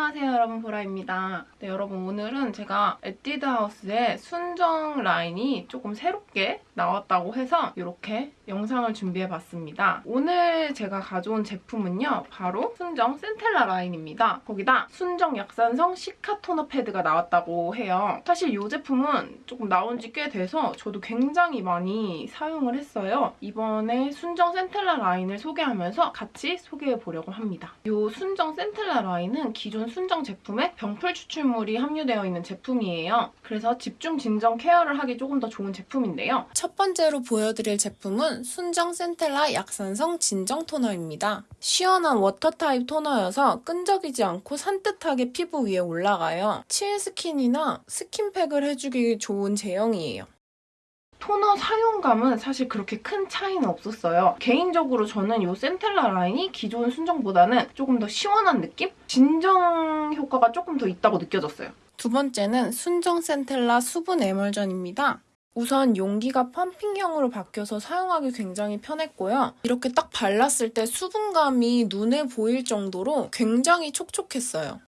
베라입니다. 네, 여러분 오늘은 제가 에뛰드하우스의 순정 라인이 조금 새롭게 나왔다고 해서 이렇게 영상을 준비해봤습니다. 오늘 제가 가져온 제품은요. 바로 순정 센텔라 라인입니다. 거기다 순정 약산성 시카 토너 패드가 나왔다고 해요. 사실 이 제품은 조금 나온 지 꽤 돼서 저도 굉장히 많이 사용을 했어요. 이번에 순정 센텔라 라인을 소개하면서 같이 소개해보려고 합니다. 이 순정 센텔라 라인은 기존 순정 제품에 병풀 추출물이 함유되어 있는 제품이에요. 그래서 집중 진정 케어를 하기 조금 더 좋은 제품인데요. 첫 번째로 보여드릴 제품은 순정 센텔라 약산성 진정 토너입니다. 시원한 water 타입 토너여서 끈적이지 않고 산뜻하게 피부 위에 올라가요. 칠 스킨이나 스킨팩을 해주기 좋은 제형이에요. 토너 사용감은 사실 그렇게 큰 차이는 없었어요. 개인적으로 저는 이 센텔라 라인이 기존 순정보다는 조금 더 시원한 느낌? 진정 효과가 조금 더 있다고 느껴졌어요. 두 번째는 순정 센텔라 수분 에멀전입니다. 우선 용기가 펌핑형으로 바뀌어서 사용하기 굉장히 편했고요. 이렇게 딱 발랐을 때 수분감이 눈에 보일 정도로 굉장히 촉촉했어요.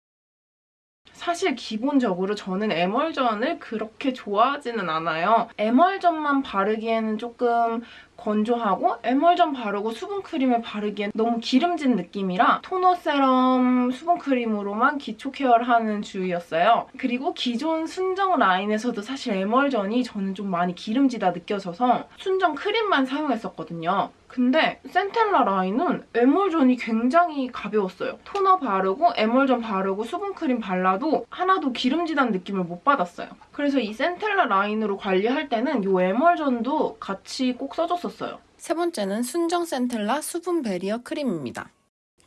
사실 기본적으로 저는 에멀전을 그렇게 좋아하지는 않아요. 에멀전만 바르기에는 조금 건조하고 에멀전 바르고 수분크림을 바르기엔 너무 기름진 느낌이라 토너 세럼 수분크림으로만 기초 케어를 하는 주의였어요. 그리고 기존 순정 라인에서도 사실 에멀전이 저는 좀 많이 기름지다 느껴져서 순정 크림만 사용했었거든요. 근데 센텔라 라인은 에멀전이 굉장히 가벼웠어요. 토너 바르고 에멀전 바르고 수분크림 발라도 하나도 기름지다는 느낌을 못 받았어요. 그래서 이 센텔라 라인으로 관리할 때는 이 에멀전도 같이 꼭 써줬었어요. 세 번째는 순정 센텔라 수분 barrier 크림입니다.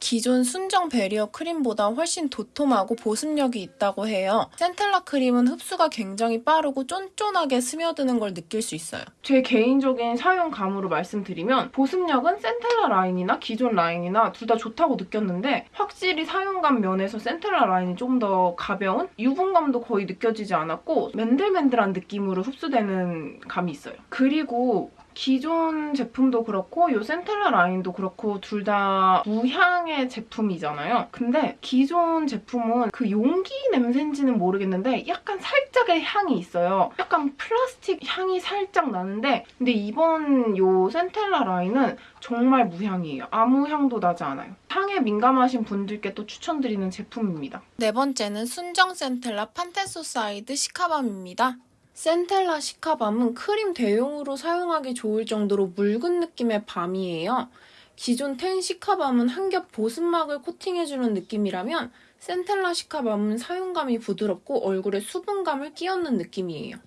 기존 순정 barrier 크림보다 훨씬 도톰하고 보습력이 있다고 해요. 센텔라 크림은 흡수가 굉장히 빠르고 쫀쫀하게 스며드는 걸 느낄 수 있어요. 제 개인적인 사용감으로 말씀드리면 보습력은 센텔라 라인이나 기존 라인이나 둘 다 좋다고 느꼈는데 확실히 사용감 면에서 센텔라 라인이 좀 더 가벼운 유분감도 거의 느껴지지 않았고 맨들맨들한 느낌으로 흡수되는 감이 있어요. 그리고 기존 제품도 그렇고 이 센텔라 라인도 그렇고 둘 다 무향의 제품이잖아요. 근데 기존 제품은 그 용기 냄새인지는 모르겠는데 약간 살짝의 향이 있어요. 약간 플라스틱 향이 살짝 나는데 근데 이번 이 센텔라 라인은 정말 무향이에요. 아무 향도 나지 않아요. 향에 민감하신 분들께 또 추천드리는 제품입니다. 네 번째는 순정 센텔라 판테소사이드 cica balm입니다. 센텔라 cica balm은 크림 대용으로 사용하기 좋을 정도로 묽은 느낌의 balm이에요. 기존 텐 cica balm은 한 겹 보습막을 코팅해주는 느낌이라면 센텔라 cica balm은 사용감이 부드럽고 얼굴에 수분감을 끼얹는 느낌이에요.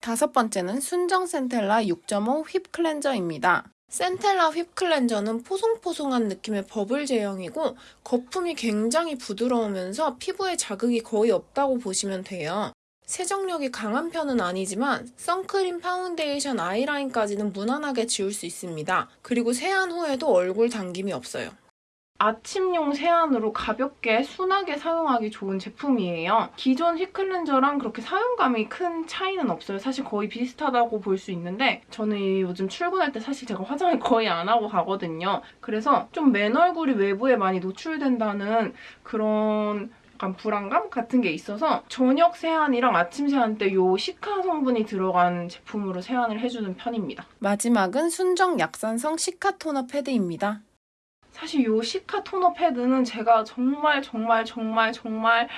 다섯 번째는 순정 센텔라 6.5 whip cleanser입니다. 센텔라 whip cleanser는 포송포송한 느낌의 버블 제형이고 거품이 굉장히 부드러우면서 피부에 자극이 거의 없다고 보시면 돼요. 세정력이 강한 편은 아니지만 선크림, 파운데이션, 아이라인까지는 무난하게 지울 수 있습니다. 그리고 세안 후에도 얼굴 당김이 없어요. 아침용 세안으로 가볍게 순하게 사용하기 좋은 제품이에요. 기존 휘클렌저랑 그렇게 사용감이 큰 차이는 없어요. 사실 거의 비슷하다고 볼 수 있는데 저는 요즘 출근할 때 사실 제가 화장을 거의 안 하고 가거든요. 그래서 좀 맨 얼굴이 외부에 많이 노출된다는 그런 약간 불안감 같은 게 있어서 저녁 세안이랑 아침 세안 때이 시카 성분이 들어간 제품으로 세안을 해주는 편입니다. 마지막은 순정 약산성 시카 토너 패드입니다. 사실 이 시카 토너 패드는 제가 정말 정말 정말 정말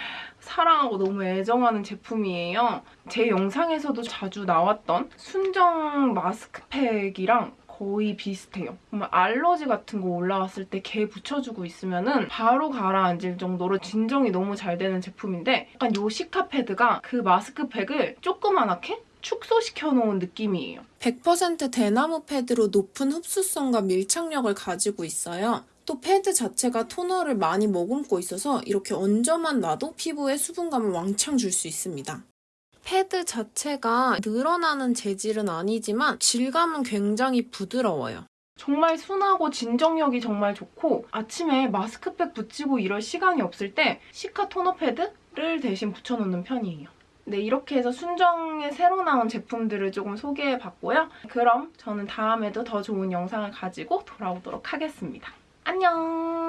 사랑하고 너무 애정하는 제품이에요. 제 영상에서도 자주 나왔던 순정 마스크팩이랑 거의 비슷해요. 정말 알러지 같은 거 올라왔을 때 개 붙여주고 있으면 은 바로 가라앉을 정도로 진정이 너무 잘 되는 제품인데 약간 요 시카 패드가 그 마스크팩을 조그만하게 축소시켜 놓은 느낌이에요. 100% 대나무 패드로 높은 흡수성과 밀착력을 가지고 있어요. 또 패드 자체가 토너를 많이 머금고 있어서 이렇게 얹어만 놔도 피부에 수분감을 왕창 줄 수 있습니다. 패드 자체가 늘어나는 재질은 아니지만 질감은 굉장히 부드러워요. 정말 순하고 진정력이 정말 좋고 아침에 마스크팩 붙이고 이럴 시간이 없을 때 시카 토너 패드를 대신 붙여놓는 편이에요. 네, 이렇게 해서 순정에 새로 나온 제품들을 조금 소개해봤고요. 그럼 저는 다음에도 더 좋은 영상을 가지고 돌아오도록 하겠습니다. 안녕!